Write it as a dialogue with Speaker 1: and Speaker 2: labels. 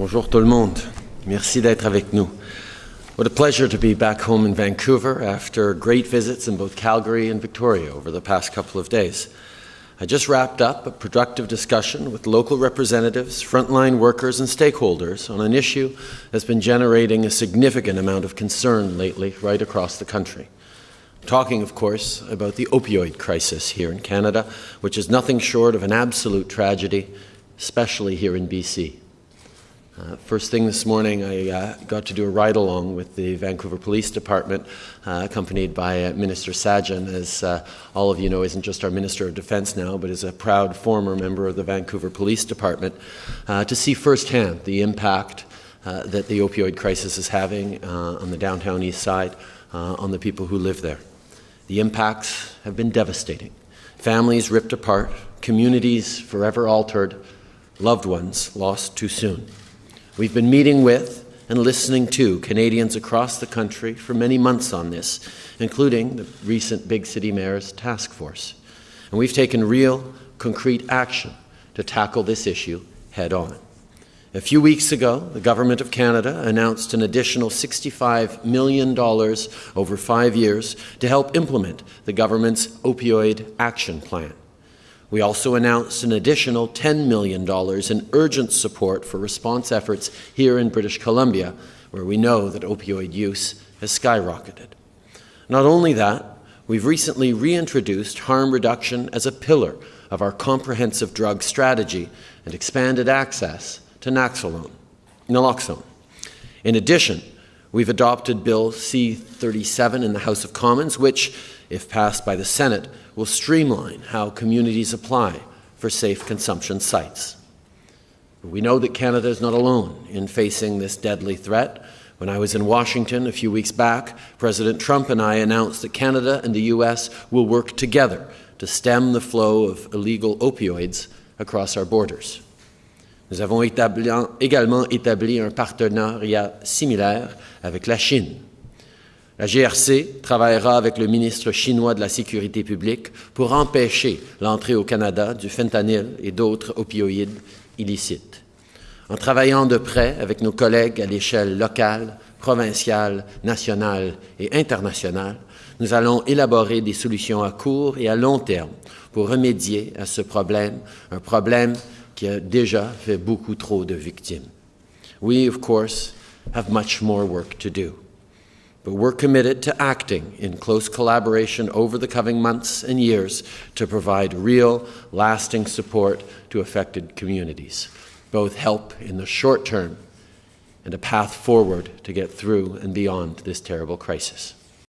Speaker 1: Bonjour tout le monde. Merci d'être avec nous. What a pleasure to be back home in Vancouver after great visits in both Calgary and Victoria over the past couple of days. I just wrapped up a productive discussion with local representatives, frontline workers, and stakeholders on an issue that's been generating a significant amount of concern lately right across the country. I'm talking, of course, about the opioid crisis here in Canada, which is nothing short of an absolute tragedy, especially here in BC. Uh, first thing this morning, I uh, got to do a ride along with the Vancouver Police Department, uh, accompanied by uh, Minister Sajjan, as uh, all of you know, isn't just our Minister of Defense now, but is a proud former member of the Vancouver Police Department, uh, to see firsthand the impact that the opioid crisis is having on the downtown east side, on the people who live there. The impacts have been devastating. Families ripped apart, communities forever altered, loved ones lost too soon. We've been meeting with and listening to Canadians across the country for many months on this, including the recent Big City Mayor's task force. And we've taken real, concrete action to tackle this issue head on. A few weeks ago, the Government of Canada announced an additional $65 million over five years to help implement the government's opioid action plan. We also announced an additional $10 million in urgent support for response efforts here in British Columbia, where we know that opioid use has skyrocketed. Not only that, we've recently reintroduced harm reduction as a pillar of our comprehensive drug strategy and expanded access to Naxalone, naloxone. In addition, we've adopted Bill C-37 in the House of Commons, which, if passed by the Senate, will streamline how communities apply for safe consumption sites. We know that Canada is not alone in facing this deadly threat. When I was in Washington a few weeks back, President Trump and I announced that Canada and the U.S. will work together to stem the flow of illegal opioids across our borders. Nous avons également établi un partenariat similaire avec la Chine La GRC travaillera avec le ministre chinois de la Sécurité publique pour empêcher l'entrée au Canada du fentanyl et d'autres opioïdes illicites. En travaillant de près avec nos collègues à l'échelle locale, provinciale, nationale et internationale, nous allons élaborer des solutions à court et à long terme pour remédier à ce problème, un problème qui a déjà fait beaucoup trop de victimes. We, of course, have much more work to do. But we're committed to acting in close collaboration over the coming months and years to provide real, lasting support to affected communities, both help in the short term and a path forward to get through and beyond this terrible crisis.